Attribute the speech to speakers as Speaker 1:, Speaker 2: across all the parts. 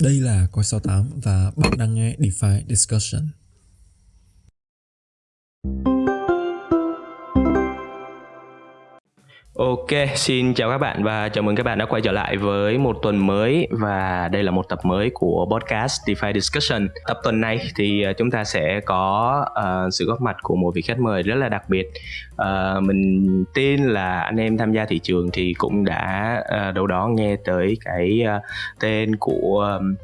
Speaker 1: Đây là Coi 68 và bạn đang nghe DeFi Discussion.
Speaker 2: Ok, xin chào các bạn và chào mừng các bạn đã quay trở lại với một tuần mới và đây là một tập mới của podcast DeFi Discussion. Tập tuần này thì ờ, chúng ta sẽ có uh, sự góp mặt của một vị khách mời rất là đặc biệt. Uh, mình tin là anh em tham gia thị trường thì cũng đã uh, đâu đó nghe tới cái uh, tên của um,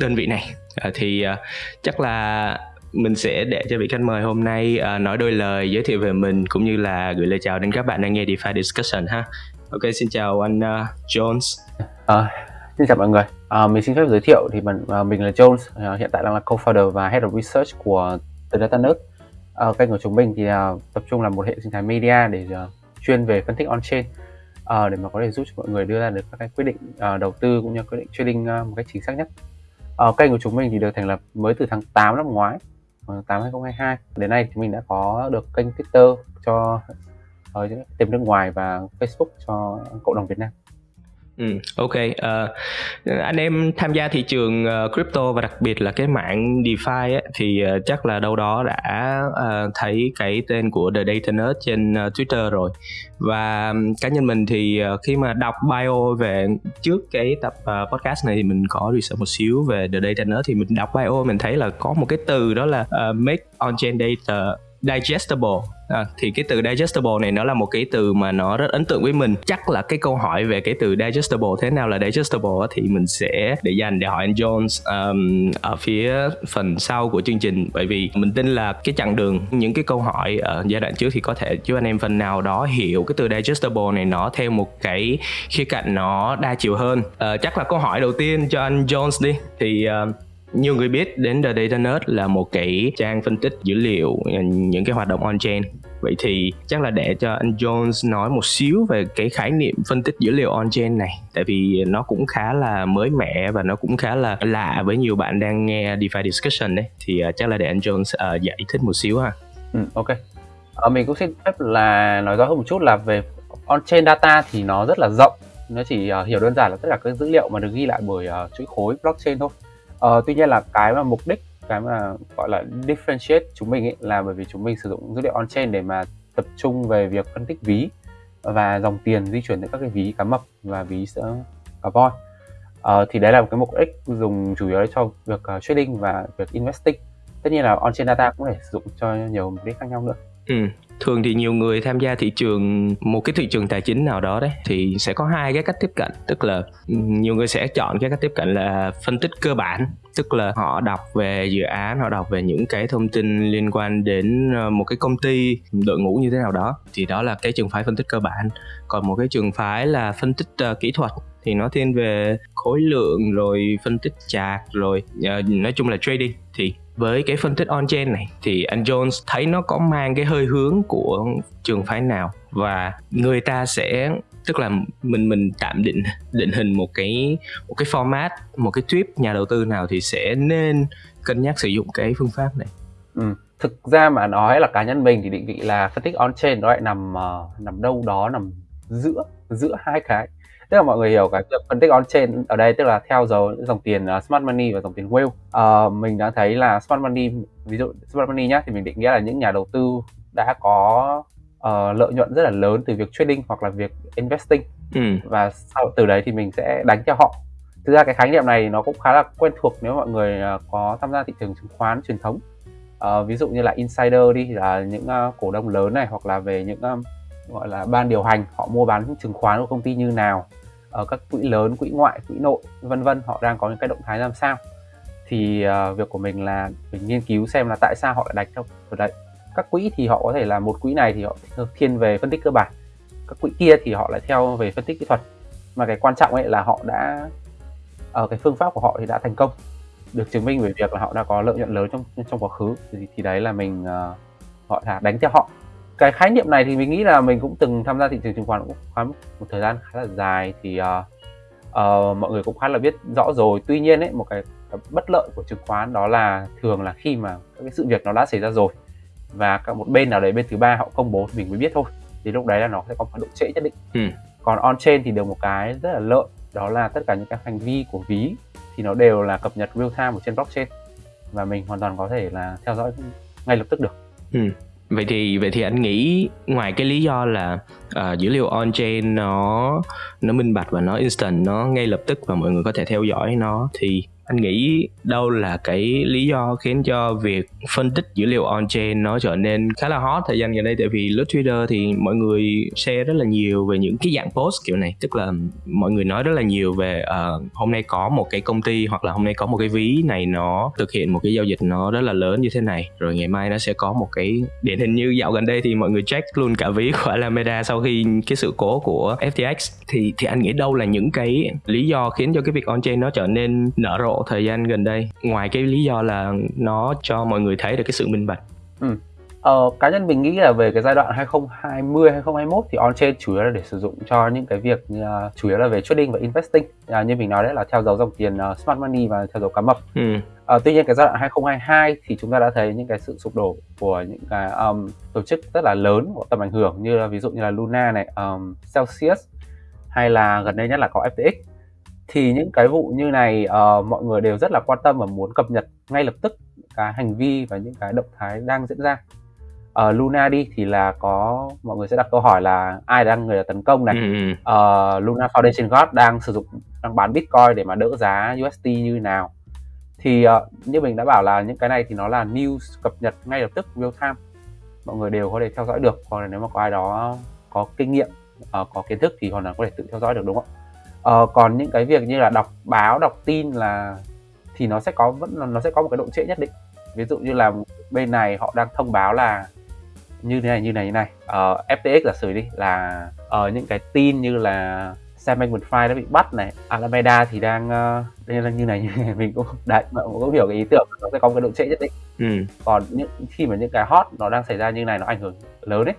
Speaker 2: đơn vị này. Uh, thì uh, chắc là mình sẽ để cho vị khách mời hôm nay uh, nói đôi lời giới thiệu về mình cũng như là gửi lời chào đến các bạn đang nghe DeFi Discussion ha. Ok, xin chào anh uh, Jones.
Speaker 3: À, xin chào mọi người. À, mình xin phép giới thiệu thì mình uh, à, mình là Jones, uh, hiện tại đang là co-founder và head of research của The Data Nerd. Uh, kênh của chúng mình thì uh, tập trung là một hệ sinh thái media để uh, chuyên về phân tích on-chain uh, để mà có thể giúp cho mọi người đưa ra được các cái quyết định uh, đầu tư cũng như quyết định trading uh, một cách chính xác nhất. Uh, kênh của chúng mình thì được thành lập mới từ tháng 8 năm ngoái 8 2022 đến nay thì mình đã có được kênh Twitter cho ờ, ở tìm nước ngoài và Facebook cho cộng đồng Việt Nam.
Speaker 2: Ừ, ok. Uh, anh em tham gia thị trường uh, crypto và đặc biệt là cái mạng DeFi ấy, thì uh, chắc là đâu đó đã uh, thấy cái tên của The Data Nerd trên uh, Twitter rồi. Và um, cá nhân mình thì uh, khi mà đọc bio về trước cái tập uh, podcast này thì mình có research một xíu về The Data Nerd thì mình đọc bio mình thấy là có một cái từ đó là uh, make on-chain data digestible. À, thì cái từ digestible này nó là một cái từ mà nó rất ấn tượng với mình. Chắc là cái câu hỏi về cái từ digestible thế nào là digestible thì mình sẽ để dành để hỏi anh Jones um, ở phía phần sau của chương trình. Bởi vì mình tin là cái chặng đường những cái câu hỏi ở giai đoạn trước thì có thể giúp anh em phần nào đó hiểu cái từ digestible này nó theo một cái khía cạnh nó đa chiều hơn. Uh, chắc là câu hỏi đầu tiên cho anh Jones đi. Thì uh, nhiều người biết đến The Data Nerd là một cái trang phân tích dữ liệu những cái hoạt động on-chain. Vậy thì chắc là để cho anh Jones nói một xíu về cái khái niệm phân tích dữ liệu on-chain này Tại vì nó cũng khá là mới mẻ và nó cũng khá là lạ với nhiều bạn đang nghe DeFi Discussion đấy. Thì à, chắc là để anh Jones uh, giải thích một xíu ha.
Speaker 3: Ừ, Ok. Ờ, Mình cũng xin phép là nói rõ hơn một chút là về on-chain data thì nó rất là rộng. Nó chỉ uh, hiểu đơn giản là tất cả các dữ liệu mà được ghi lại bởi uh, chuỗi khối blockchain thôi. Ờ, tuy nhiên là cái mà mục đích cái mà gọi là differentiate chúng mình ấy là bởi vì chúng mình sử dụng dữ liệu on-chain để mà tập trung về việc phân tích ví và dòng tiền di chuyển giữa các cái ví cá mập và ví cá voi Ờ, thì đấy là một cái mục đích dùng chủ yếu cho việc uh, trading và việc investing. Tất nhiên là on-chain data cũng có thể sử dụng cho nhiều mục đích khác nhau nữa.
Speaker 2: Ừ thường thì nhiều người tham gia thị trường một cái thị trường tài chính nào đó đấy thì sẽ có hai cái cách tiếp cận. Tức là nhiều người sẽ chọn cái cách tiếp cận là phân tích cơ bản. Tức là họ đọc về dự án họ đọc về những cái thông tin liên quan đến ờ, một cái công ty đội ngũ như thế nào đó. Thì đó là cái trường phái phân tích cơ bản. Còn một cái trường phái là phân tích uh, kỹ thuật thì nó thiên về khối lượng rồi phân tích chạc rồi uh, nói chung là trading. Thì với cái phân tích on-chain này thì anh Jones thấy nó có mang cái hơi hướng của trường phái nào? Và người ta sẽ tức là mình mình tạm định định hình một cái một cái format một cái trip nhà đầu tư nào thì sẽ nên cân nhắc sử dụng cái phương pháp này.
Speaker 3: Ừ. thực ra mà nói là cá nhân mình thì định vị là phân tích on chain nó lại nằm uh, nằm đâu đó nằm giữa giữa hai cái tức là mọi người hiểu cái việc phân tích on chain ở đây tức là theo dấu dòng tiền uh, smart money và dòng tiền whale uh, mình đã thấy là smart money ví dụ smart money nhá thì mình định nghĩa là những nhà đầu tư đã có uh, lợi nhuận rất là lớn từ việc trading hoặc là việc investing. Ừ. và sau từ đấy thì mình sẽ đánh cho họ. Thực ra cái khái niệm này nó cũng khá là quen thuộc nếu mọi người uh, có tham gia thị trường chứng khoán truyền thống. Uh, ví dụ như là insider đi là những uh, cổ đông lớn này hoặc là về những um, gọi là ban điều hành họ mua bán chứng khoán của công ty như nào ở các quỹ lớn quỹ ngoại quỹ nội vân vân họ đang có những cái động thái làm sao. Thì uh, việc của mình là mình nghiên cứu xem là tại sao họ lại đánh theo đấy. Các quỹ thì họ có thể là một quỹ này thì họ thiên về phân tích cơ bản. Các quỹ kia thì họ lại theo về phân tích kỹ thuật. Mà cái quan trọng ấy là họ đã ở cái phương pháp của họ thì đã thành công. Được chứng minh về việc là họ đã có lợi nhuận lớn trong trong quá khứ. Thì, thì đấy là mình ờ, uh, họ là đánh theo họ cái khái niệm này thì mình nghĩ là mình cũng từng tham gia thị trường chứng khoán cũng khá một thời gian khá là dài thì uh, uh, mọi người cũng khá là biết rõ rồi tuy nhiên ấy một cái, cái bất lợi của chứng khoán đó là thường là khi mà các cái sự việc nó đã xảy ra rồi và các một bên nào đấy bên thứ ba họ công bố thì mình mới biết thôi thì lúc đấy là nó sẽ có một độ trễ nhất định ừ. còn on chain thì được một cái rất là lợi đó là tất cả những cái hành vi của ví thì nó đều là cập nhật real time ở trên blockchain và mình hoàn toàn có thể là theo dõi ngay lập tức được.
Speaker 2: Ừ. Vậy thì vậy thì anh nghĩ ngoài cái lý do là uh, dữ liệu on chain nó nó minh bạch và nó instant nó ngay lập tức và mọi người có thể theo dõi nó thì anh nghĩ đâu là cái lý do khiến cho việc phân tích dữ liệu on chain nó trở nên khá là hot thời gian gần đây? Tại vì lướt Twitter thì mọi người share rất là nhiều về những cái dạng post kiểu này. Tức là mọi người nói rất là nhiều về uh, hôm nay có một cái công ty hoặc là hôm nay có một cái ví này nó thực hiện một cái giao dịch nó rất là lớn như thế này. Rồi ngày mai nó sẽ có một cái điển hình như dạo gần đây thì mọi người check luôn cả ví của Alameda sau khi cái sự cố của FTX thì thì anh nghĩ đâu là những cái lý do khiến cho cái việc on chain nó trở nên nở rộ thời gian gần đây ngoài cái lý do là nó cho mọi người thấy được cái sự minh bạch
Speaker 3: ừ. Ờ, cá nhân mình nghĩ là về cái giai đoạn 2020 2021 thì on-chain chủ yếu là để sử dụng cho những cái việc như, uh, chủ yếu là về trading và investing uh, như mình nói đấy là theo dấu dòng tiền uh, smart money và theo dấu cá mập. Ừ. Uh, tuy nhiên cái giai đoạn 2022 thì chúng ta đã thấy những cái sự sụp đổ của những cái um, tổ chức rất là lớn có tầm ảnh hưởng như là ví dụ như là Luna này, um, Celsius hay là gần đây nhất là có FTX thì những cái vụ như này uh, mọi người đều rất là quan tâm và muốn cập nhật ngay lập tức cái hành vi và những cái động thái đang diễn ra. Uh, Luna đi thì là có mọi người sẽ đặt câu hỏi là ai đang người là tấn công này? Uh, Luna Foundation God đang sử dụng đang bán Bitcoin để mà đỡ giá USD như nào? Thì uh, như mình đã bảo là những cái này thì nó là news cập nhật ngay lập tức real time. Mọi người đều có thể theo dõi được còn nếu mà có ai đó có kinh nghiệm uh, có kiến thức thì hoàn toàn có thể tự theo dõi được đúng không ạ ờ, còn những cái việc như là đọc báo đọc tin là thì nó sẽ có vẫn nó sẽ có một cái độ trễ nhất định. Ví dụ như là bên này họ đang thông báo là như thế này như này như này. Ờ, FTX giả sử đi là ở uh, những cái tin như là Sam Bankman-Fried đã bị bắt này Alameda thì đang uh, đây là như này như này mình cũng đấy mọi người cũng hiểu cái ý tưởng nó sẽ có một cái độ trễ nhất định. Ừ. còn những khi mà những cái hot nó đang xảy ra như này nó ảnh hưởng lớn đấy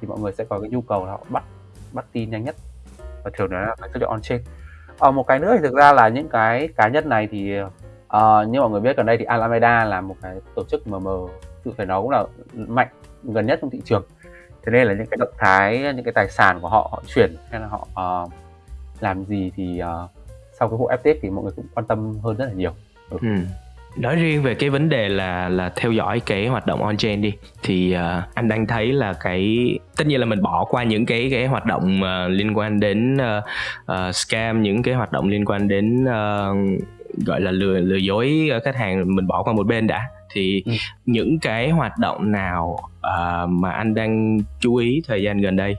Speaker 3: thì mọi người sẽ có cái nhu cầu là họ bắt bắt tin nhanh nhất và thường nó là cái dữ liệu on chain. À, một cái nữa thì thực ra là những cái cá nhân này thì uh, như mọi người biết gần đây thì Alameda là một cái tổ chức mờ mờ tự phải nói cũng là mạnh gần nhất trong thị trường. Thế nên là những cái động thái những cái tài sản của họ họ chuyển hay là họ uh, làm gì thì uh, sau cái vụ FTX thì mọi người cũng quan tâm hơn rất là nhiều. Ừ. Ừ
Speaker 2: nói riêng về cái vấn đề là là theo dõi cái hoạt động on chain đi thì uh, anh đang thấy là cái tất nhiên là mình bỏ qua những cái cái hoạt động uh, liên quan đến uh, uh, scam những cái hoạt động liên quan đến uh, gọi là lừa lừa dối khách hàng mình bỏ qua một bên đã thì ừ. những cái hoạt động nào uh, mà anh đang chú ý thời gian gần đây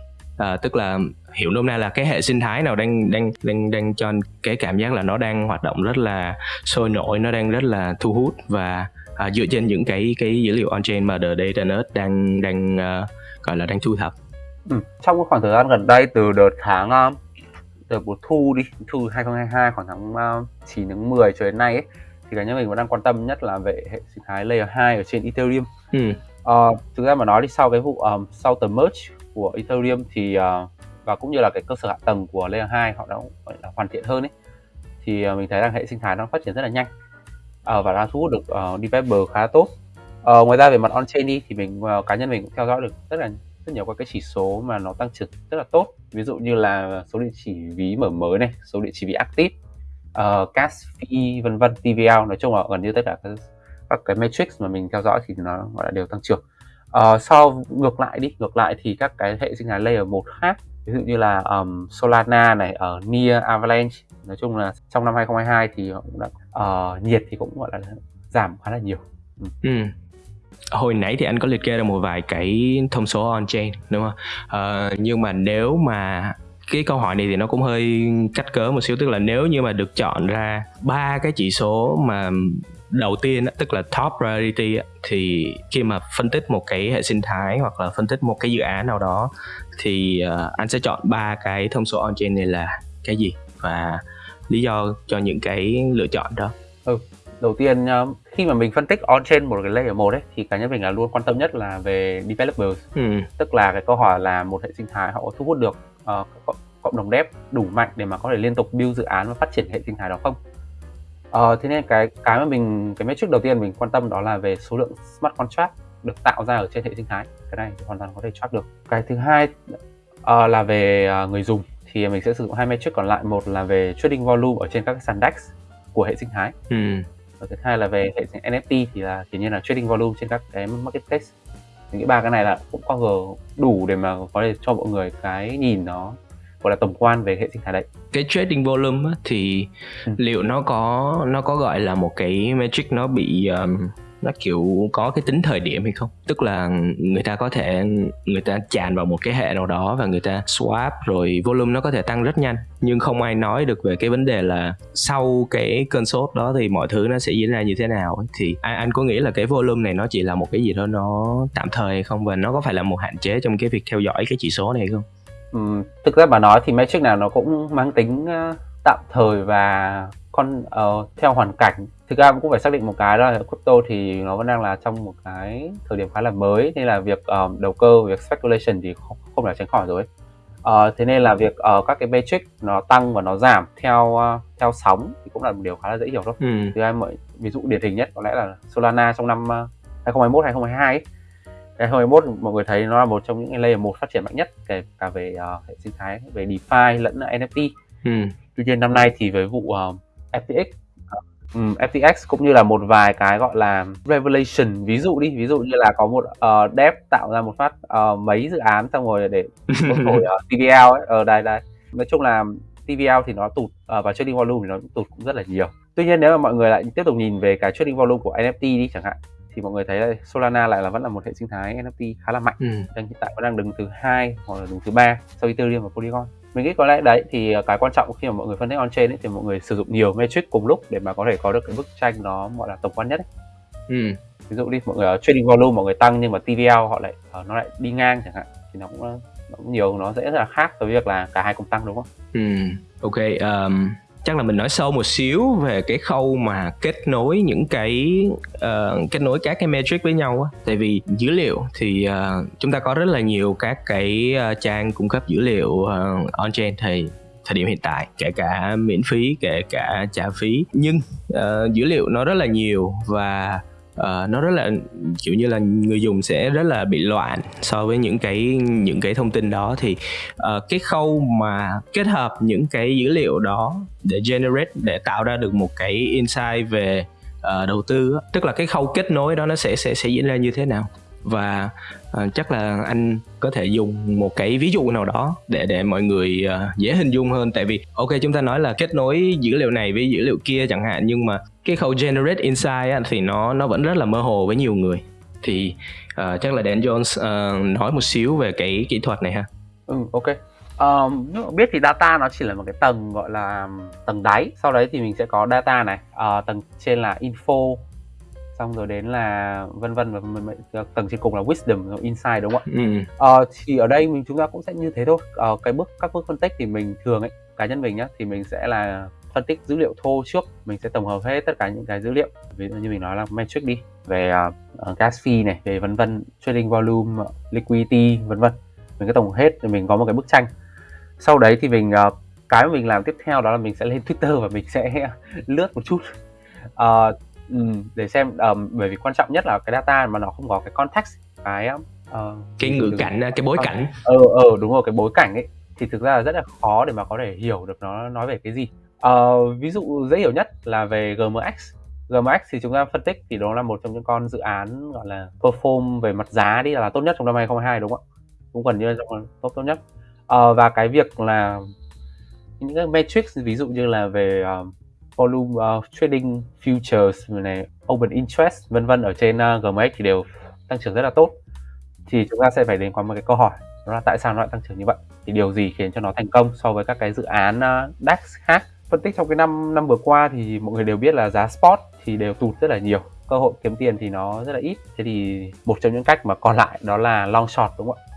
Speaker 2: uh, tức là hiểu nôm na là cái hệ sinh thái nào đang đang đang đang cho cái cảm giác là nó đang hoạt động rất là sôi nổi nó đang rất là thu hút và à, dựa trên những cái cái dữ liệu on chain mà the data nerd đang đang uh, gọi là đang thu thập
Speaker 3: ừ. trong cái khoảng thời gian gần đây từ đợt tháng uh, từ mùa thu đi thu 2022 khoảng tháng uh, 9 tháng 10 cho đến nay ấy, thì cá nhân mình vẫn đang quan tâm nhất là về hệ sinh thái layer 2 ở trên Ethereum. Ừ. Uh, thực ra mà nói đi sau cái vụ um, sau tờ merge của Ethereum thì uh, và cũng như là cái cơ sở hạ tầng của layer 2 họ đã gọi là hoàn thiện hơn ấy thì uh, mình thấy rằng hệ sinh thái nó phát triển rất là nhanh. Uh, và đang thu hút được uh, developer khá tốt. Uh, ngoài ra về mặt on chain đi thì mình uh, cá nhân mình cũng theo dõi được rất là rất nhiều các cái chỉ số mà nó tăng trưởng rất là tốt. Ví dụ như là số địa chỉ ví mở mới này số địa chỉ ví active ờ, uh, cash fee vân vân TVL nói chung là gần như tất cả các, các cái metrics mà mình theo dõi thì nó gọi là đều tăng trưởng. Ờ, uh, sau ngược lại đi ngược lại thì các cái hệ sinh thái layer 1 khác ví dụ như là um, Solana này ở Near Avalanche nói chung là trong năm 2022 thì cũng đã uh, nhiệt thì cũng gọi là giảm khá là nhiều
Speaker 2: ừ. Ừ. hồi nãy thì anh có liệt kê ra một vài cái thông số on chain đúng không uh, nhưng mà nếu mà cái câu hỏi này thì nó cũng hơi cách cớ một xíu tức là nếu như mà được chọn ra ba cái chỉ số mà đầu tiên tức là top priority thì khi mà phân tích một cái hệ sinh thái hoặc là phân tích một cái dự án nào đó thì uh, anh sẽ chọn ba cái thông số on chain này là cái gì và lý do cho những cái lựa chọn đó
Speaker 3: ừ. đầu tiên uh, khi mà mình phân tích on chain một cái layer một ấy thì cá nhân mình là luôn quan tâm nhất là về developers ừ. tức là cái câu hỏi là một hệ sinh thái họ có thu hút được uh, cộng đồng dev đủ mạnh để mà có thể liên tục build dự án và phát triển hệ sinh thái đó không Ờ, thế nên cái cái mà mình cái metric đầu tiên mình quan tâm đó là về số lượng smart contract được tạo ra ở trên hệ sinh thái. Cái này thì hoàn toàn có thể track được. Cái thứ hai uh, là về uh, người dùng thì mình sẽ sử dụng hai metric còn lại. Một là về trading volume ở trên các sàn DEX của hệ sinh thái
Speaker 2: ừ.
Speaker 3: và thứ hai là về hệ sinh NFT thì là kiểu như là trading volume trên các cái marketplace mình nghĩ ba cái này là cũng cover đủ để mà có thể cho mọi người cái nhìn nó gọi là tổng quan về hệ sinh thái đấy.
Speaker 2: Cái trading volume á, thì
Speaker 3: Ừ.
Speaker 2: liệu nó có nó có gọi là một cái metric nó bị um, nó kiểu có cái tính thời điểm hay không? Tức là người ta có thể người ta tràn vào một cái hệ nào đó và người ta swap rồi volume nó có thể tăng rất nhanh. Nhưng không ai nói được về cái vấn đề là sau cái cơn sốt đó thì mọi thứ nó sẽ diễn ra như thế nào ấy. thì anh, anh có nghĩ là cái volume này nó chỉ là một cái gì đó nó tạm thời hay không? Và nó có phải là một hạn chế trong cái việc theo dõi cái chỉ số này không
Speaker 3: Ừm, thực ra mà nói thì metric nào nó cũng mang tính ờ, tạm thời và con ờ, theo hoàn cảnh thực ra cũng phải xác định một cái đó là crypto thì nó vẫn đang là trong một cái thời điểm khá là mới nên là việc ờ, đầu cơ việc speculation thì không, không thể tránh khỏi rồi Ờ, thế nên là việc ờ, các cái metric nó tăng và nó giảm theo ờ, theo sóng thì cũng là một điều khá là dễ hiểu thôi
Speaker 2: ừ.
Speaker 3: thứ hai mọi ví dụ điển hình nhất có lẽ là Solana trong năm ờ, 2021 2022 ấy. 2021 mọi người thấy nó là một trong những cái layer một phát triển mạnh nhất kể cả về ờ, hệ sinh thái về DeFi lẫn NFT
Speaker 2: Ừ.
Speaker 3: tuy nhiên năm nay thì với vụ ờ, FTX ờ, ừm, FTX cũng như là một vài cái gọi là revelation ví dụ đi ví dụ như là có một uh, dev tạo ra một phát ờ, mấy dự án xong rồi để thổi ờ, TVL ấy. Ở đây đây. Nói chung là TVL thì nó tụt ờ, và trading volume thì nó tụt cũng rất là nhiều. Tuy nhiên nếu mà mọi người lại tiếp tục nhìn về cái trading volume của NFT đi chẳng hạn thì mọi người thấy là Solana lại là vẫn là một hệ sinh thái NFT khá là mạnh
Speaker 2: Ừ.
Speaker 3: đang hiện tại vẫn đang đứng thứ hai hoặc là đứng thứ ba sau Ethereum và Polygon mình nghĩ có lẽ đấy thì ờ, cái quan trọng khi mà mọi người phân tích on chain thì mọi người sử dụng nhiều metric cùng lúc để mà có thể có được cái bức tranh nó gọi là tổng quan nhất ấy.
Speaker 2: Ừ.
Speaker 3: ví dụ đi mọi người ở trading volume mọi người tăng nhưng mà TVL họ lại ờ, nó lại đi ngang chẳng hạn thì nó cũng, ờ, nó cũng nhiều nó sẽ rất là khác với việc là cả hai cùng tăng đúng không
Speaker 2: Ừ, ok. Um, chắc là mình nói sâu một xíu về cái khâu mà kết nối những cái uh, kết nối các cái metric với nhau á. Tại vì dữ liệu thì uh, chúng ta có rất là nhiều các cái uh, trang cung cấp dữ liệu uh, on chain thì thời điểm hiện tại kể cả miễn phí kể cả trả phí nhưng uh, dữ liệu nó rất là nhiều và uh, nó rất là kiểu như là người dùng sẽ rất là bị loạn so với những cái những cái thông tin đó. Thì uh, cái khâu mà kết hợp những cái dữ liệu đó để generate để tạo ra được một cái insight về uh, đầu tư tức là cái khâu kết nối đó nó sẽ sẽ sẽ diễn ra như thế nào? Và à, chắc là anh có thể dùng một cái ví dụ nào đó để để mọi người uh, dễ hình dung hơn tại vì ok chúng ta nói là kết nối dữ liệu này với dữ liệu kia chẳng hạn nhưng mà cái khâu generate insight á, thì nó nó vẫn rất là mơ hồ với nhiều người thì uh, chắc là Dan Jones uh, nói một xíu về cái kỹ thuật này ha
Speaker 3: Ừ, ok. Um, biết thì data nó chỉ là một cái tầng gọi là tầng đáy. Sau đấy thì mình sẽ có data này, uh, tầng trên là info, xong rồi đến là vân vân và vân. tầng trên cùng là wisdom, rồi insight đúng không ạ?
Speaker 2: ừ.
Speaker 3: Ờ, thì ở đây mình chúng ta cũng sẽ như thế thôi. Ờ, cái bước các bước phân tích thì mình thường ấy, cá nhân mình nhá, thì mình sẽ là phân tích dữ liệu thô trước, mình sẽ tổng hợp hết tất cả những cái dữ liệu. Ví dụ như mình nói là metric đi, về uh, gas fee này, về vân vân, trading volume, liquidity vân vân. Mình cứ tổng hợp hết rồi mình có một cái bức tranh. Sau đấy thì mình ờ, cái mà mình làm tiếp theo đó là mình sẽ lên Twitter và mình sẽ lướt một chút. Ờ, ừm, để xem ờm, bởi vì quan trọng nhất là cái data mà nó không có cái context cái ờ,
Speaker 2: cái ngữ
Speaker 3: như-
Speaker 2: cảnh cái bối cảnh.
Speaker 3: ờ ờ đúng rồi cái bối cảnh ấy thì thực ra là rất là khó để mà có thể hiểu được nó nói về cái gì. Ờ, ví dụ dễ hiểu nhất là về GMX GMX thì chúng ta phân tích thì đó là một trong những con dự án gọi là perform về mặt giá đi là tốt nhất trong năm 2022 đúng không ạ? Cũng gần như là trong top tốt nhất. Ờ, và cái việc là những cái metrics ví dụ như là về ờ, volume uh, trading futures này open interest vân vân ở trên à, uh, GMX thì đều tăng trưởng rất là tốt. Thì chúng ta sẽ phải đến qua một cái câu hỏi đó là tại sao nó lại tăng trưởng như vậy? Thì điều gì khiến cho nó thành công so với các cái dự án uh, DAX khác? Phân tích trong cái năm năm vừa qua thì mọi người đều biết là giá spot thì đều tụt rất là nhiều. Cơ hội kiếm tiền thì nó rất là ít. Thế thì một trong những cách mà còn lại đó là long short đúng không ạ?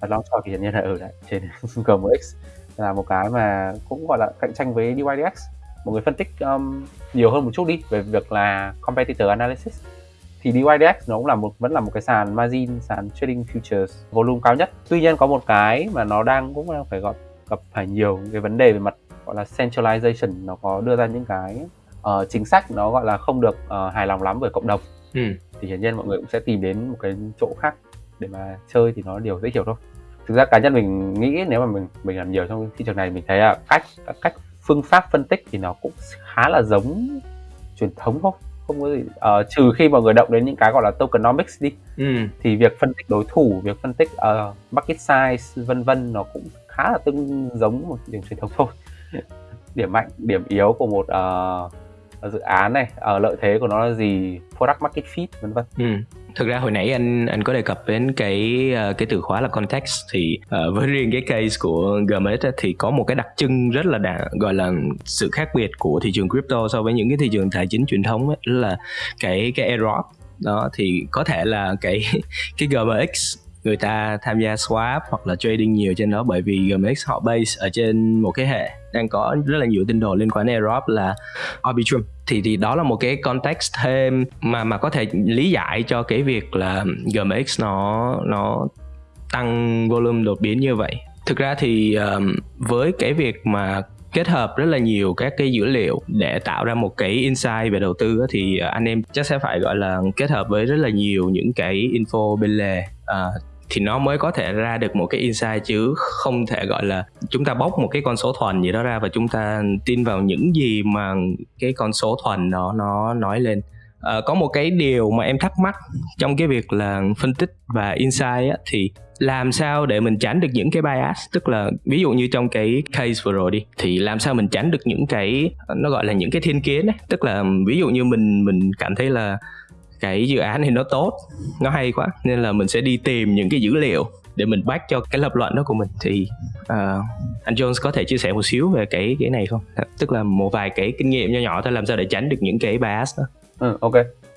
Speaker 3: Và long short thì hiện nhiên là ở lại trên GMX là một cái mà cũng gọi là cạnh tranh với DYDX mọi người phân tích um, nhiều hơn một chút đi về việc là competitor analysis. Thì DYDX nó cũng là một vẫn là một cái sàn margin sàn trading futures volume cao nhất. Tuy nhiên có một cái mà nó đang cũng đang phải gặp gặp phải nhiều cái vấn đề về mặt gọi là centralization. Nó có đưa ra những cái ờ, chính sách nó gọi là không được ờ, hài lòng lắm với cộng đồng.
Speaker 2: Ừ.
Speaker 3: thì hiển nhiên mọi người cũng sẽ tìm đến một cái chỗ khác để mà chơi thì nó điều dễ hiểu thôi. Thực ra cá nhân mình nghĩ nếu mà mình mình làm nhiều trong thị trường này mình thấy là cách các cách phương pháp phân tích thì nó cũng khá là giống truyền thống thôi. Không có gì. Uh, trừ khi mọi người động đến những cái gọi là tokenomics đi. Ừ. thì việc phân tích đối thủ việc phân tích uh, market size vân vân nó cũng khá là tương giống một điểm truyền thống thôi. Điểm mạnh điểm yếu của một uh, dự án này uh, lợi thế của nó là gì product market fit vân vân.
Speaker 2: Ừ thực ra hồi nãy anh anh có đề cập đến cái ờ, cái từ khóa là context thì uh, với riêng cái case của GMX thì có một cái đặc trưng rất là đà, gọi là sự khác biệt của thị trường crypto so với những cái thị trường tài chính truyền thống ấy, là cái cái airdrop đó thì có thể là cái cái GMX người ta tham gia swap hoặc là trading nhiều trên đó bởi vì GMX họ base ở trên một cái hệ đang có rất là nhiều tin đồn liên quan đến airdrop là Arbitrum. Thì thì đó là một cái context thêm mà mà có thể lý giải cho cái việc là GMX nó nó tăng volume đột biến như vậy. Thực ra thì um, với cái việc mà kết hợp rất là nhiều các cái dữ liệu để tạo ra một cái insight về đầu tư thì anh em chắc sẽ phải gọi là kết hợp với rất là nhiều những cái info bên lề uh, thì nó mới có thể ra được một cái insight chứ không thể gọi là chúng ta bóc một cái con số thuần gì đó ra và chúng ta tin vào những gì mà cái con số thuần đó nó nói lên. À, có một cái điều mà em thắc mắc trong cái việc là phân tích và insight á, thì làm sao để mình tránh được những cái bias? Tức là ví dụ như trong cái case vừa rồi đi thì làm sao mình tránh được những cái nó gọi là những cái thiên kiến ấy? Tức là ví dụ như mình mình cảm thấy là cái dự án thì nó tốt nó hay quá nên là mình sẽ đi tìm những cái dữ liệu để mình back cho cái lập luận đó của mình. Thì uh, anh Jones có thể chia sẻ một xíu về cái cái này không? Tức là một vài cái kinh nghiệm nho nhỏ thôi làm sao để tránh được những cái bias đó.
Speaker 3: Ừ, ok.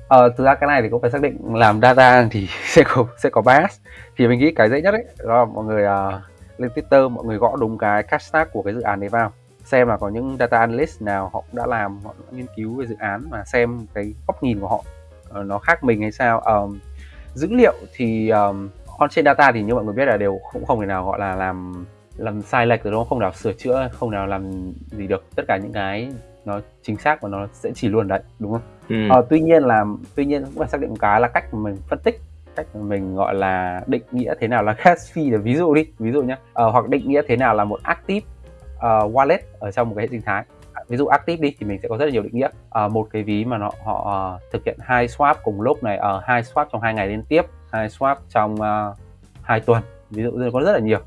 Speaker 3: Ờ, thực ra cái này thì cũng phải xác định làm data thì sẽ có sẽ có bias. Thì mình nghĩ cái dễ nhất ấy đó là mọi người uh, lên Twitter mọi người gõ đúng cái hashtag của cái dự án đấy vào. Xem là có những data analyst nào họ đã làm họ đã nghiên cứu về dự án và xem cái góc nhìn của họ nó khác mình hay sao? Um, dữ liệu thì um, on trên data thì như mọi người biết là đều cũng không thể nào gọi là làm làm sai lệch rồi đúng không? Không nào sửa chữa không nào làm gì được. Tất cả những cái nó chính xác và nó sẽ chỉ luôn đấy đúng không? Ừ. ờ, tuy nhiên là tuy nhiên cũng phải xác định một cái là cách mà mình phân tích cách mà mình gọi là định nghĩa thế nào là gas fee ví dụ đi ví dụ nhé ờ, hoặc định nghĩa thế nào là một active uh, wallet ở trong một cái hệ sinh thái ví dụ active đi thì mình sẽ có rất là nhiều định nghĩa. À, một cái ví mà nó họ uh, thực hiện hai swap cùng lúc này ở uh, hai swap trong hai ngày liên tiếp hai swap trong uh, hai tuần. Ví dụ có rất là nhiều.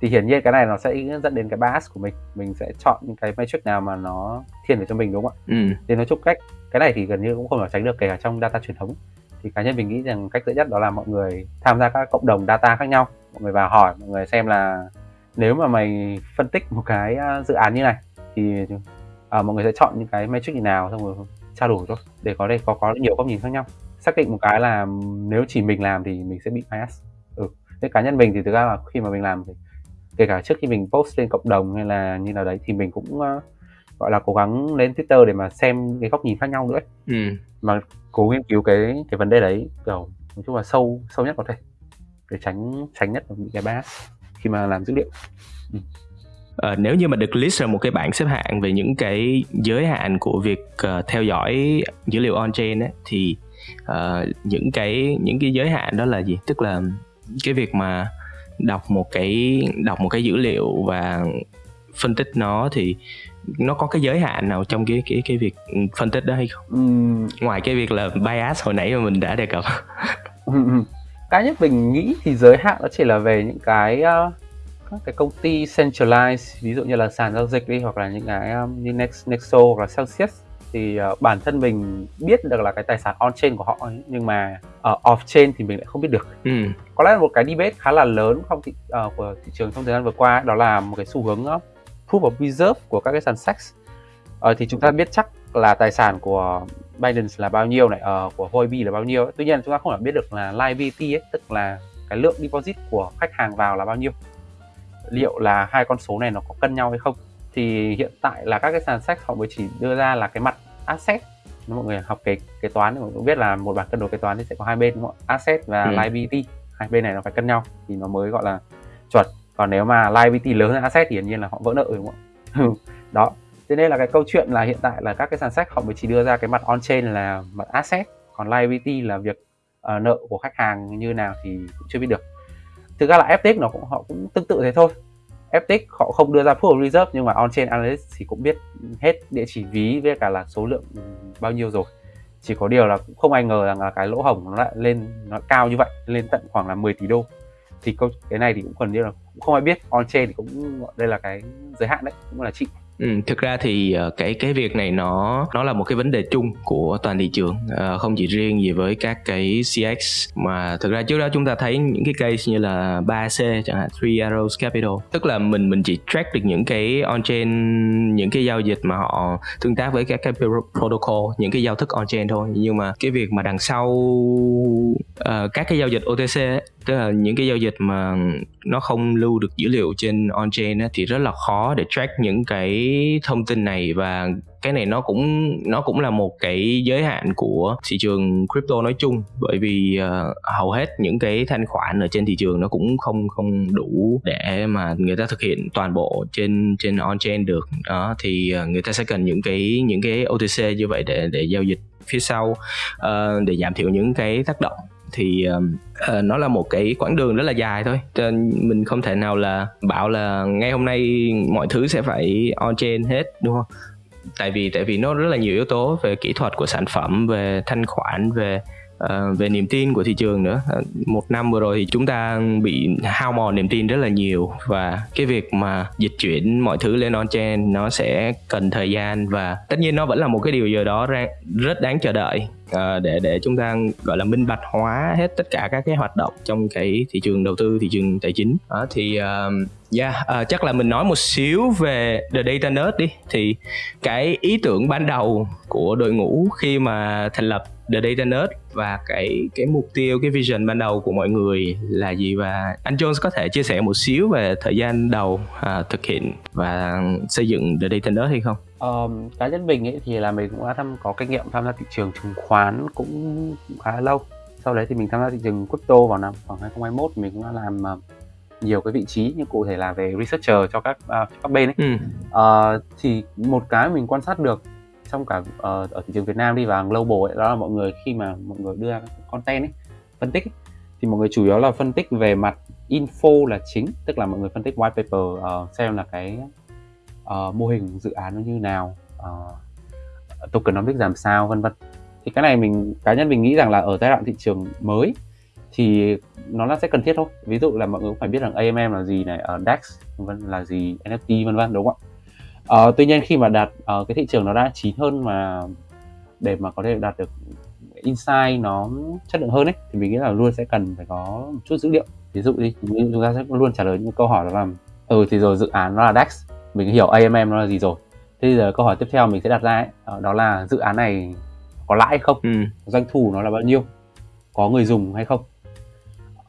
Speaker 3: Thì hiển nhiên cái này nó sẽ dẫn đến cái bias của mình. Mình sẽ chọn những cái metric nào mà nó thiên về cho mình đúng không ạ? Ừ. thì nói chung cách cái này thì gần như cũng không thể tránh được kể cả trong data truyền thống. Thì cá nhân mình nghĩ rằng cách dễ nhất đó là mọi người tham gia các cộng đồng data khác nhau. Mọi người vào hỏi mọi người xem là nếu mà mày phân tích một cái dự án như này thì à, mọi người sẽ chọn những cái metric gì nào xong rồi trao đổi thôi để có đây có có nhiều góc nhìn khác nhau xác định một cái là nếu chỉ mình làm thì mình sẽ bị bias ừ thế cá nhân mình thì thực ra là khi mà mình làm thì kể cả trước khi mình post lên cộng đồng hay là như nào đấy thì mình cũng uh, gọi là cố gắng lên Twitter để mà xem cái góc nhìn khác nhau nữa ấy. Ừ. mà cố nghiên cứu cái cái vấn đề đấy kiểu nói chung là sâu sâu nhất có thể để tránh tránh nhất bị cái bias khi mà làm dữ liệu
Speaker 2: ừ. Uh, nếu như mà được list ra một cái bảng xếp hạng về những cái giới hạn của việc uh, theo dõi dữ liệu on chain ấy, thì uh, những cái những cái giới hạn đó là gì tức là cái việc mà đọc một cái đọc một cái dữ liệu và phân tích nó thì nó có cái giới hạn nào trong cái cái cái việc phân tích đó hay không? Uhm. Ngoài cái việc là bias hồi nãy mà mình đã đề cập.
Speaker 3: cái nhất mình nghĩ thì giới hạn nó chỉ là về những cái uh, các cái công ty centralized ví dụ như là sàn giao dịch đi hoặc là những cái um, như Next, Nexo hoặc là Celsius thì uh, bản thân mình biết được là cái tài sản on chain của họ ấy, nhưng mà ở uh, off chain thì mình lại không biết được. Ừ. Có lẽ là một cái debate khá là lớn trong thị, uh, của thị trường trong thời gian vừa qua đó là một cái xu hướng uh, proof of reserve của các cái sàn SEX. Uh, thì chúng ta biết chắc là tài sản của Binance là bao nhiêu này, uh, của Huobi là bao nhiêu. Tuy nhiên chúng ta không thể biết được là liability ấy, tức là cái lượng deposit của khách hàng vào là bao nhiêu liệu là hai con số này nó có cân nhau hay không. Thì hiện tại là các cái sàn sách họ mới chỉ đưa ra là cái mặt asset. Nếu mọi người học kế kế toán thì mọi người cũng biết là một bảng cân đối kế toán thì sẽ có hai bên đúng không? asset và ừ. liability hai bên này nó phải cân nhau thì nó mới gọi là chuẩn. Còn nếu mà liability lớn hơn asset thì hiển nhiên là họ vỡ nợ đúng không ạ? Đó. Thế nên là cái câu chuyện là hiện tại là các cái sàn sách họ mới chỉ đưa ra cái mặt on chain là mặt asset còn liability là việc uh, nợ của khách hàng như nào thì cũng chưa biết được thực ra là FTX nó cũng, họ cũng tương tự thế thôi. FTX họ không đưa ra pool of reserve, nhưng mà on-chain analyst thì cũng biết hết địa chỉ ví với cả là số lượng bao nhiêu rồi. Chỉ có điều là cũng không ai ngờ rằng là cái lỗ hổng nó lại lên, nó cao như vậy, lên tận khoảng là 10 tỷ đô. Thì cái này thì cũng gần như là cũng không ai biết. On chain thì cũng đây là cái giới hạn đấy, cũng là chị
Speaker 2: Ừ, thực ra thì ờ, cái cái việc này nó nó là một cái vấn đề chung của toàn thị trường. À, không chỉ riêng gì với các cái CX mà thực ra trước đó chúng ta thấy những cái case như là 3C chẳng hạn Three Arrows Capital. Tức là mình mình chỉ track được những cái on chain những cái giao dịch mà họ tương tác với các cái protocol những cái giao thức on chain thôi. Nhưng mà cái việc mà đằng sau uh, các cái giao dịch OTC ấy, tức là những cái giao dịch mà nó không lưu được dữ liệu trên on chain thì rất là khó để track những cái thông tin này. Và cái này nó cũng nó cũng là một cái giới hạn của thị trường crypto nói chung. Bởi vì uh, hầu hết những cái thanh khoản ở trên thị trường nó cũng không không đủ để mà người ta thực hiện toàn bộ trên trên on chain được. Đó thì uh, người ta sẽ cần những cái những cái OTC như vậy để để giao dịch phía sau uh, để giảm thiểu những cái tác động thì uh, nó là một cái quãng đường rất là dài thôi. Cho mình không thể nào là bảo là ngay hôm nay mọi thứ sẽ phải on chain hết đúng không? Tại vì tại vì nó rất là nhiều yếu tố về kỹ thuật của sản phẩm về thanh khoản về uh, về niềm tin của thị trường nữa. Uh, một năm vừa rồi thì chúng ta bị hao mòn niềm tin rất là nhiều và cái việc mà dịch chuyển mọi thứ lên on chain nó sẽ cần thời gian và tất nhiên nó vẫn là một cái điều gì đó rất đáng chờ đợi. Uh, để để chúng ta gọi là minh bạch hóa hết tất cả các cái hoạt động trong cái thị trường đầu tư thị trường tài chính. Đó thì uh, Yeah, uh, chắc là mình nói một xíu về The Data Nerd đi. Thì cái ý tưởng ban đầu của đội ngũ khi mà thành lập The Data Nerd Và cái cái mục tiêu, cái vision ban đầu của mọi người là gì Và anh Jones có thể chia sẻ một xíu về thời gian đầu uh, thực hiện và xây dựng The Data Nerd hay không?
Speaker 3: Um, cá nhân mình ấy thì là mình cũng đã thăm có kinh nghiệm tham gia thị trường chứng khoán cũng khá lâu sau đấy thì mình tham gia thị trường crypto vào năm khoảng 2021 mình cũng đã làm uh, nhiều cái vị trí như cụ thể là về researcher cho các uh, cho các bên ấy ừ. uh, thì một cái mình quan sát được trong cả uh, ở thị trường Việt Nam đi và global ấy đó là mọi người khi mà mọi người đưa content ấy phân tích ấy, thì mọi người chủ yếu là phân tích về mặt info là chính tức là mọi người phân tích white paper uh, xem là cái uh, mô hình dự án nó như nào uh, tokenomics làm sao vân vân. Thì cái này mình cá nhân mình nghĩ rằng là ở giai đoạn thị trường mới thì nó là sẽ cần thiết thôi. Ví dụ là mọi người cũng phải biết rằng AMM là gì này ở uh, DEX vân là gì NFT vân vân đúng không ạ? Uh, tuy nhiên khi mà đạt uh, cái thị trường nó đã chín hơn mà để mà có thể đạt được insight nó chất lượng hơn ấy thì mình nghĩ là luôn sẽ cần phải có một chút dữ liệu. Ví dụ đi chúng ta sẽ luôn trả lời những câu hỏi đó là ừ thì rồi dự án nó là DEX mình hiểu AMM nó là gì rồi. Thế bây giờ câu hỏi tiếp theo mình sẽ đặt ra ấy, ờ, đó là dự án này có lãi hay không? Ừ. doanh thu nó là bao nhiêu? Có người dùng hay không?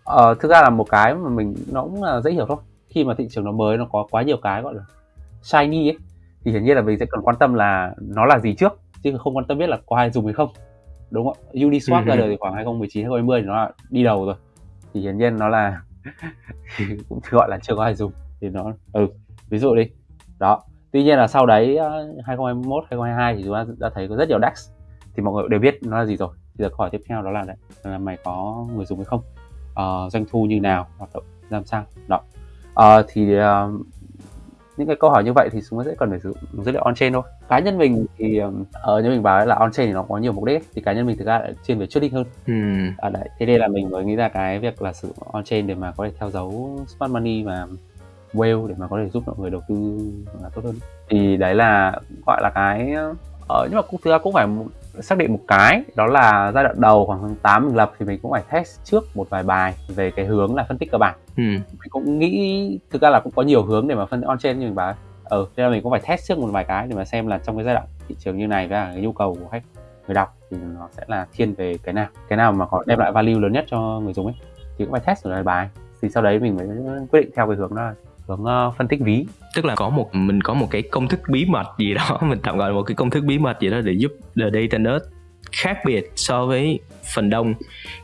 Speaker 3: Ờ, thực ra là một cái mà mình nó cũng là dễ hiểu thôi. Khi mà thị trường nó mới nó có quá nhiều cái gọi là shiny ấy thì hiển nhiên là mình sẽ cần quan tâm là nó là gì trước chứ không quan tâm biết là có ai dùng hay không đúng không Uniswap ra đời thì khoảng 2019 2020 thì nó là đi đầu rồi. Thì hiển nhiên nó là cũng gọi là chưa có ai dùng thì nó ừ ví dụ đi. Đó tuy nhiên là sau đấy ờ, 2021 2022 thì chúng ta đã thấy có rất nhiều DEX thì mọi người đều biết nó là gì rồi. Thì giờ câu hỏi tiếp theo đó là đấy là mày có người dùng hay không? Uh, doanh thu như nào hoạt động làm sao? Đó. Uh, thì uh, những cái câu hỏi như vậy thì chúng ta sẽ cần phải sử dụng dữ liệu on chain thôi. Cá nhân mình thì ở uh, như mình bảo là on chain thì nó có nhiều mục đích thì cá nhân mình thực ra lại chuyên về trading hơn. Ừ. à, đấy thế nên là mình mới nghĩ ra cái việc là sử dụng on chain để mà có thể theo dấu smart money và whale để mà có thể giúp mọi người đầu tư là tốt hơn. Thì đấy là gọi là cái ở ờ, nhưng mà cũng thực ra cũng phải xác định một cái đó là giai đoạn đầu khoảng tháng 8 mình lập thì mình cũng phải test trước một vài bài về cái hướng là phân tích cơ bản. Ừ. mình cũng nghĩ thực ra là cũng có nhiều hướng để mà phân on trên như mình bảo ừ nên là mình cũng phải test trước một vài cái để mà xem là trong cái giai đoạn thị trường như này và cái nhu cầu của khách người đọc thì nó sẽ là thiên về cái nào cái nào mà có đem lại value lớn nhất cho người dùng ấy. Thì cũng phải test một vài bài thì sau đấy mình mới quyết định theo cái hướng đó hướng uh, phân tích ví.
Speaker 2: Tức là có một mình có một cái công thức bí mật gì đó mình tạm gọi là một cái công thức bí mật gì đó để giúp the data nerd khác biệt so với phần đông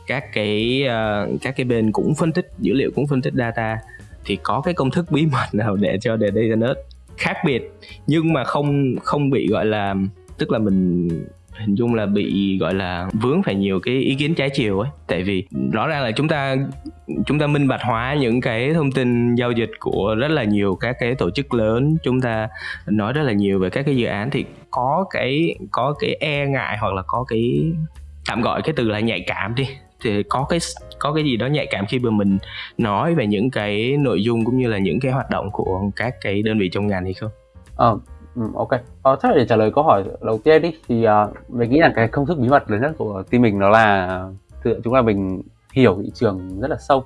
Speaker 2: các cái uh, các cái bên cũng phân tích dữ liệu cũng phân tích data. Thì có cái công thức bí mật nào để cho the data nerd khác biệt nhưng mà không không bị gọi là tức là mình hình dung là bị gọi là vướng phải nhiều cái ý kiến trái chiều ấy. Tại vì rõ ràng là chúng ta chúng ta minh bạch hóa những cái thông tin giao dịch của rất là nhiều các cái tổ chức lớn. Chúng ta nói rất là nhiều về các cái dự án thì có cái có cái e ngại hoặc là có cái tạm gọi cái từ là nhạy cảm đi. Thì có cái có cái gì đó nhạy cảm khi mà mình nói về những cái nội dung cũng như là những cái hoạt động của các cái đơn vị trong ngành hay không?
Speaker 3: Ờ, ừ, ok. Ờ, chắc là để trả lời câu hỏi đầu tiên đi thì uh, mình nghĩ là cái công thức bí mật lớn nhất của team mình đó là thực chúng là mình hiểu thị trường rất là sâu.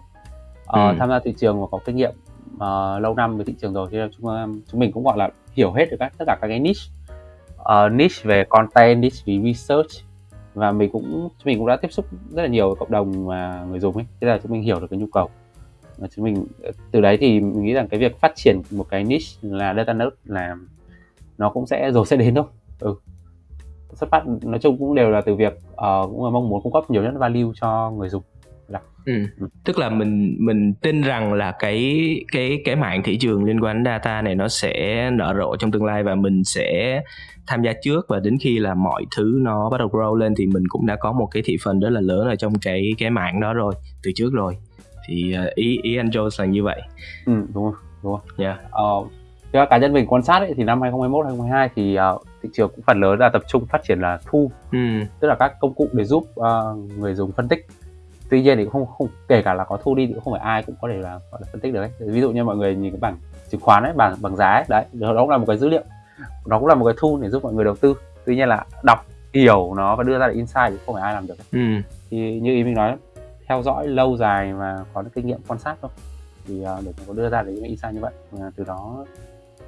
Speaker 3: Ờ, ừ. tham gia thị trường và có kinh nghiệm uh, lâu năm về thị trường rồi cho nên chúng chúng mình cũng gọi là hiểu hết được các tất cả các cái niche uh, niche về content, niche về research và mình cũng chúng mình cũng đã tiếp xúc rất là nhiều với cộng đồng mà người dùng ấy thế là chúng mình hiểu được cái nhu cầu và chúng mình từ đấy thì mình nghĩ rằng cái việc phát triển một cái niche là data nerd là nó cũng sẽ rồi sẽ đến thôi. Ừ. Xuất phát nói chung cũng đều là từ việc uh, cũng là mong muốn cung cấp nhiều nhất value cho người dùng.
Speaker 2: Ừ. ừ. tức là mình mình tin rằng là cái cái cái mạng thị trường liên quan đến data này nó sẽ nở rộ trong tương lai và mình sẽ tham gia trước và đến khi là mọi thứ nó bắt đầu grow lên thì mình cũng đã có một cái thị phần rất là lớn ở trong cái cái mạng đó rồi từ trước rồi. Thì uh, ý ý anh Joe là như vậy.
Speaker 3: Ừ đúng rồi đúng rồi. Yeah. uh, cá nhân mình quan sát ấy, thì năm 2021 2022 thì uh, thị trường cũng phần lớn là tập trung phát triển là thu. Ừ. tức là các công cụ để giúp uh, người dùng phân tích. Tuy nhiên thì cũng không không kể cả là có thu đi thì cũng không phải ai cũng có thể là là phân tích được ấy. Ví dụ như mọi người nhìn cái bảng chứng khoán ấy bảng bằng giá ấy đấy đó cũng là một cái dữ liệu. Nó cũng là một cái tool để giúp mọi người đầu tư. Tuy nhiên là đọc hiểu nó và đưa ra được insight thì không phải ai làm được ấy. Ừ. thì như ý mình nói theo dõi lâu dài và có được kinh nghiệm quan sát thôi. Thì uh, để có đưa ra được những insight như vậy. Và từ đó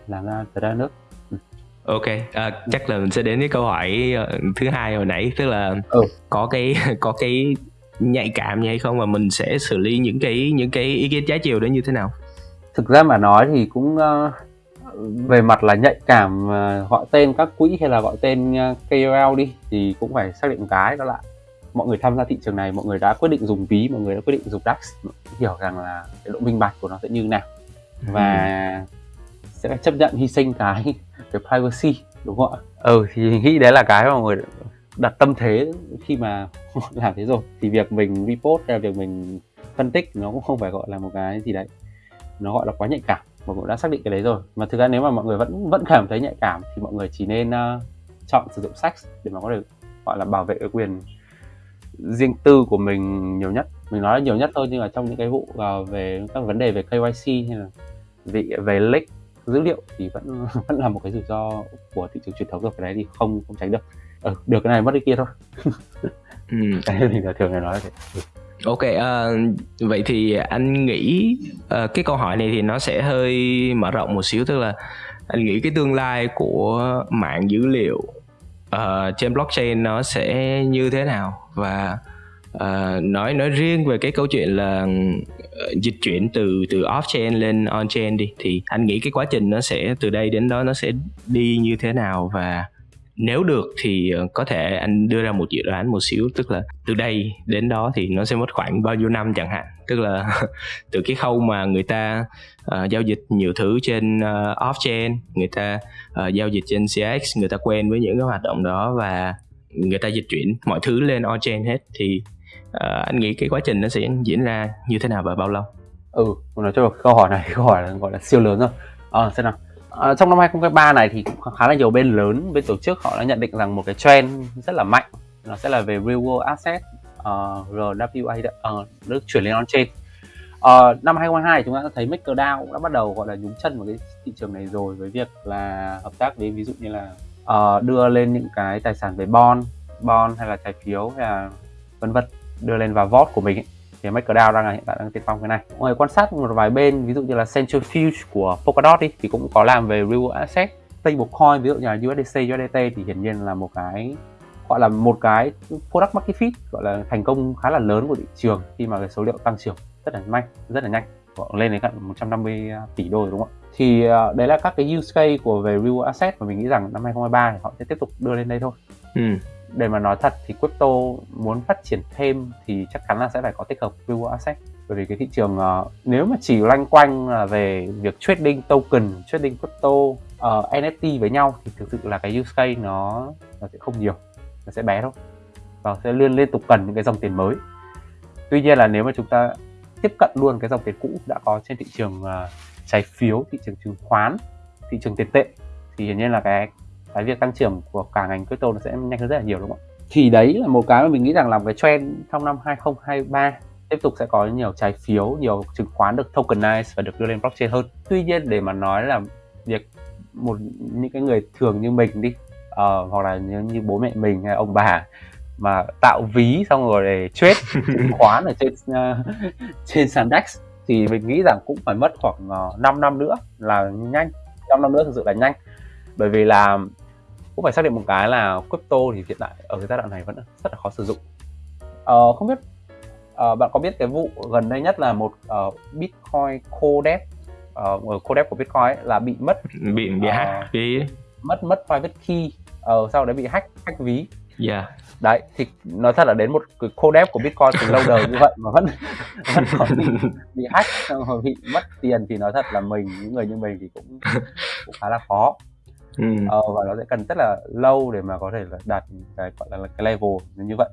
Speaker 3: làm ra từ ra nước
Speaker 2: ừ. ok à, chắc là mình sẽ đến với câu hỏi ờ, thứ hai hồi nãy tức là ừ. có cái có cái nhạy cảm như hay không và mình sẽ xử lý những cái những cái ý kiến trái chiều đó như thế nào
Speaker 3: thực ra mà nói thì cũng uh, về mặt là nhạy cảm uh, gọi tên các quỹ hay là gọi tên uh, ờ, KOL đi thì cũng phải xác định một cái đó là mọi người tham gia thị trường này mọi người đã quyết định dùng ví mọi người đã quyết định dùng DAX hiểu rằng là cái độ minh bạch của nó sẽ như thế nào và ừ sẽ chấp nhận hy sinh cái cái privacy đúng không ạ? Ừ thì nghĩ đấy là cái mà mọi người đặt tâm thế khi mà làm thế rồi. Thì việc mình report hay việc mình phân tích nó cũng không phải gọi là một cái gì đấy. Nó gọi là quá nhạy cảm mọi người đã xác định cái đấy rồi. Mà thực ra nếu mà mọi người vẫn vẫn cảm thấy nhạy cảm thì mọi người chỉ nên uh, chọn sử dụng sex để mà có thể gọi là bảo vệ cái quyền riêng tư của mình nhiều nhất. Mình nói là nhiều nhất thôi nhưng mà trong những cái vụ uh, về các vấn đề về KYC hay là về về leak dữ liệu thì vẫn vẫn là một cái rủi ro của thị trường truyền thống rồi cái đấy thì không không tránh được ừ, được cái này mất cái kia thôi ừ. cái thì là thường người nói thế ừ.
Speaker 2: Ok, uh, vậy thì anh nghĩ uh, cái câu hỏi này thì nó sẽ hơi mở rộng một xíu tức là anh nghĩ cái tương lai của mạng dữ liệu uh, trên blockchain nó sẽ như thế nào và à, nói nói riêng về cái câu chuyện là ờ, dịch chuyển từ từ off chain lên on chain đi thì anh nghĩ cái quá trình nó sẽ từ đây đến đó nó sẽ đi như thế nào? Và nếu được thì ờ, có thể anh đưa ra một dự đoán một xíu tức là từ đây đến đó thì nó sẽ mất khoảng bao nhiêu năm chẳng hạn. Tức là từ cái khâu mà người ta uh, giao dịch nhiều thứ trên uh, off chain người ta uh, giao dịch trên CX người ta quen với những cái hoạt động đó và người ta dịch chuyển mọi thứ lên on chain hết thì uh, anh nghĩ cái quá trình nó sẽ diễn ra như thế nào và bao lâu?
Speaker 3: Ừ nói cho câu hỏi này câu hỏi là gọi là siêu lớn rồi. À, xem nào. À, trong năm 2023 này thì cũng khá là nhiều bên lớn, bên tổ chức họ đã nhận định rằng một cái trend rất là mạnh nó sẽ là về real world asset uh, RWA uh, được chuyển lên on chain. Uh, năm 2022 chúng ta đã thấy MakerDAO cũng đã bắt đầu gọi là nhúng chân vào cái thị trường này rồi với việc là hợp tác với ví dụ như là uh, đưa lên những cái tài sản về bond, bond hay là trái phiếu hay là vân vân đưa lên vào vault của mình ấy. Thì MakerDAO đang là hiện tại đang tiên phong cái này. Mọi người quan sát một vài bên, ví dụ như là Centrifuge của Polkadot đi, thì cũng có làm về real asset stablecoin ví dụ như là USDC USDT thì hiển nhiên là một cái, gọi là một cái product market fit, gọi là thành công khá là lớn của thị trường khi mà cái số liệu tăng trưởng rất là nhanh rất là nhanh. Lên đến gần 150 à, tỷ đô đúng không ạ? Thì à, đấy là các cái use case của về real asset mà mình nghĩ rằng năm 2023 thì họ sẽ tiếp tục đưa lên đây thôi. Ừ để mà nói thật thì crypto muốn phát triển thêm thì chắc chắn là sẽ phải có tích hợp real asset. Bởi vì cái thị trường uh, nếu mà chỉ loanh quanh là về việc trading token trading crypto ờ, uh, NFT với nhau thì thực sự là cái use case nó nó sẽ không nhiều nó sẽ bé thôi. Và sẽ liên liên tục cần những cái dòng tiền mới. Tuy nhiên là nếu mà chúng ta tiếp cận luôn cái dòng tiền cũ đã có trên thị trường uh, trái phiếu thị trường chứng khoán thị trường tiền tệ thì hiển nhiên là cái cái việc tăng trưởng của cả ngành crypto nó sẽ nhanh hơn rất là nhiều đúng không ạ? Thì đấy là một cái mà mình nghĩ rằng là cái trend trong năm 2023 tiếp tục sẽ có nhiều trái phiếu nhiều chứng khoán được tokenize và được đưa lên blockchain hơn. Tuy nhiên để mà nói là việc một những cái người thường như mình đi uh, hoặc là như, như bố mẹ mình hay ông bà mà tạo ví xong rồi để trade chứng khoán ở trên uh, trên sàn DEX thì mình nghĩ rằng cũng phải mất khoảng uh, ờ, 5 năm nữa là nhanh. 5 năm nữa thực sự là nhanh. Bởi vì là cũng phải xác định một cái là crypto thì hiện tại ở cái giai đoạn này vẫn rất là khó sử dụng uh, không biết uh, bạn có biết cái vụ gần đây nhất là một uh, bitcoin codec uh, codec của bitcoin ấy, là bị mất
Speaker 2: bị bị uh, hack ví
Speaker 3: mất mất private key uh, sau đấy bị hack hack ví
Speaker 2: yeah. Dạ.
Speaker 3: đấy thì nói thật là đến một cái codec của bitcoin từ lâu đời như vậy mà vẫn vẫn còn bị, bị hack bị mất tiền thì nói thật là mình những người như mình thì cũng cũng khá là khó ừ. ờ, và nó sẽ cần rất là lâu để mà có thể là đạt cái gọi là cái level như vậy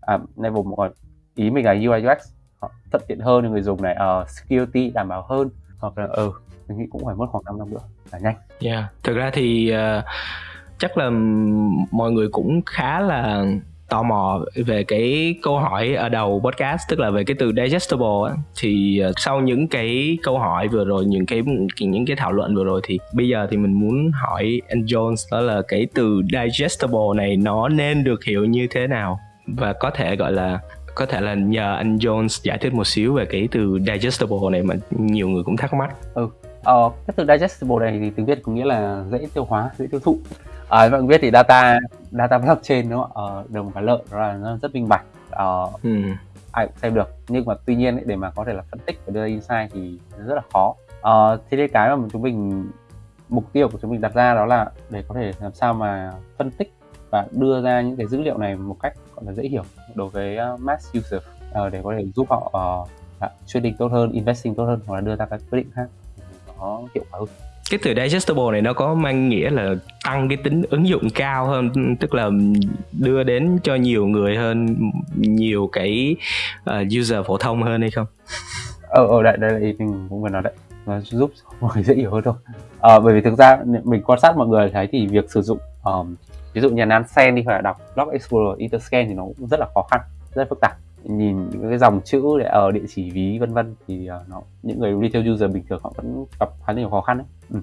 Speaker 3: à, level một ý mình là UI UX họ thuận tiện hơn cho người dùng này uh, security đảm bảo hơn hoặc là ừ mình nghĩ cũng phải mất khoảng 5 năm nữa là nhanh.
Speaker 2: Yeah, thực ra thì uh, chắc là mọi người cũng khá là tò mò về cái câu hỏi ở đầu podcast tức là về cái từ digestible thì ờ, sau những cái câu hỏi vừa rồi những cái những cái thảo luận vừa rồi thì bây giờ thì mình muốn hỏi anh Jones đó là cái từ digestible này nó nên được hiểu như thế nào và có thể gọi là có thể là nhờ anh Jones giải thích một xíu về cái từ digestible này mà nhiều người cũng thắc mắc.
Speaker 3: Ừ, ờ, cái từ digestible này thì tiếng Việt có nghĩa là dễ tiêu hóa, dễ tiêu thụ. À, mọi người biết thì data data blockchain đúng không? Ờ, được một cái lợi đó là nó rất minh bạch. Ờ, ừ. ai cũng xem được. Nhưng mà tuy nhiên ấy, để mà có thể là phân tích và đưa ra insight thì rất là khó. Ờ, thế nên cái mà chúng mình mục tiêu của chúng mình đặt ra đó là để có thể làm sao mà phân tích và đưa ra những cái dữ liệu này một cách gọi là dễ hiểu đối với uh, mass user uh, để có thể giúp họ uh, trading tốt hơn, investing tốt hơn hoặc là đưa ra các quyết định khác nó hiệu quả hơn
Speaker 2: cái từ digestible này nó có mang nghĩa là tăng cái tính ứng dụng cao hơn tức là đưa đến cho nhiều người hơn nhiều cái uh, user phổ thông hơn hay không?
Speaker 3: Ờ ờ đây đấy là ý mình cũng vừa nói đấy. Nó giúp mọi người dễ hiểu hơn thôi. À, bởi vì thực ra mình quan sát mọi người thấy thì việc sử dụng um, ví dụ nhà như Nansen đi hoặc là đọc Blog Explorer interscan thì nó cũng rất là khó khăn rất là phức tạp nhìn những cái dòng chữ để ở địa chỉ ví vân vân thì uh, nó những người retail user bình thường họ vẫn gặp khá nhiều khó khăn đấy. Ừ.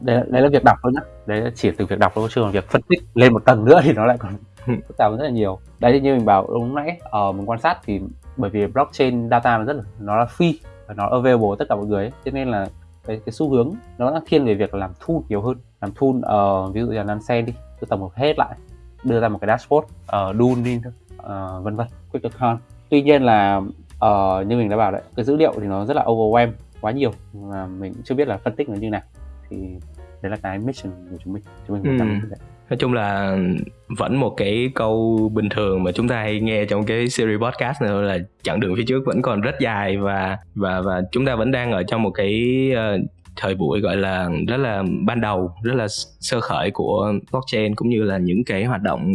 Speaker 3: đấy, đấy là việc đọc thôi nhá. Đấy là chỉ từ việc đọc thôi chứ còn việc phân tích lên một tầng nữa thì nó lại còn phức tạp rất là nhiều. Đấy như mình bảo lúc nãy ở uh, mình quan sát thì bởi vì blockchain data nó rất là nó là free và nó available tất cả mọi người ấy. cho nên là cái, cái xu hướng nó đang thiên về việc làm tool nhiều hơn. Làm tool uh, ví dụ như là Nansen đi cứ tổng hợp hết lại đưa ra một cái dashboard uh, ờ, Dune uh, vân vân QuickAccount tuy nhiên là uh, như mình đã bảo đấy cái dữ liệu thì nó rất là overwhelm quá nhiều. Mà mình chưa biết là phân tích nó như nào. Thì đấy là cái mission của chúng mình. Chúng mình muốn ừ.
Speaker 2: nói chung là vẫn một cái câu bình thường mà chúng ta hay nghe trong cái series podcast này là chặng đường phía trước vẫn còn rất dài và và và chúng ta vẫn đang ở trong một cái uh, thời buổi gọi là rất là ban đầu rất là sơ khởi của blockchain cũng như là những cái hoạt động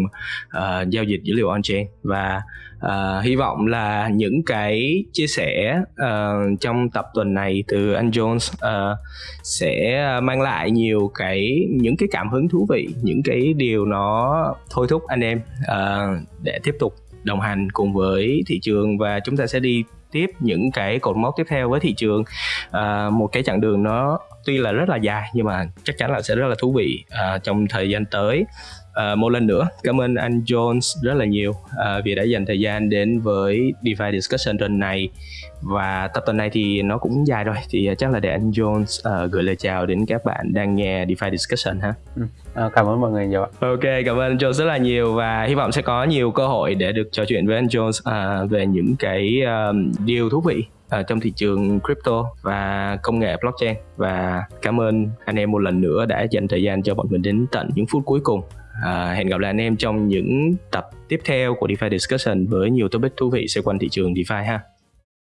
Speaker 2: uh, giao dịch dữ liệu on chain và uh, hy vọng là những cái chia sẻ uh, trong tập tuần này từ anh Jones uh, sẽ mang lại nhiều cái những cái cảm hứng thú vị những cái điều nó thôi thúc anh em uh, để tiếp tục đồng hành cùng với thị trường. Và chúng ta sẽ đi tiếp những cái cột mốc tiếp theo với thị trường. À, một cái chặng đường nó tuy là rất là dài nhưng mà chắc chắn là sẽ rất là thú vị à, trong thời gian tới à, một lần nữa cảm ơn anh Jones rất là nhiều à, vì đã dành thời gian đến với DeFi Discussion tuần này và tập tuần này thì nó cũng dài rồi thì chắc là để anh Jones uh, gửi lời chào đến các bạn đang nghe DeFi Discussion ha.
Speaker 3: Ừ. À, cảm ơn mọi người nhiều ạ.
Speaker 2: Ok, cảm ơn anh Jones rất là nhiều và hy vọng sẽ có nhiều cơ hội để được trò chuyện với anh Jones uh, về những cái um, điều thú vị uh, trong thị trường crypto và công nghệ blockchain và cảm ơn anh em một lần nữa đã dành thời gian cho bọn mình đến tận những phút cuối cùng À, hẹn gặp lại anh em trong những tập tiếp theo của DeFi Discussion với nhiều topic thú vị xoay quanh thị trường DeFi ha.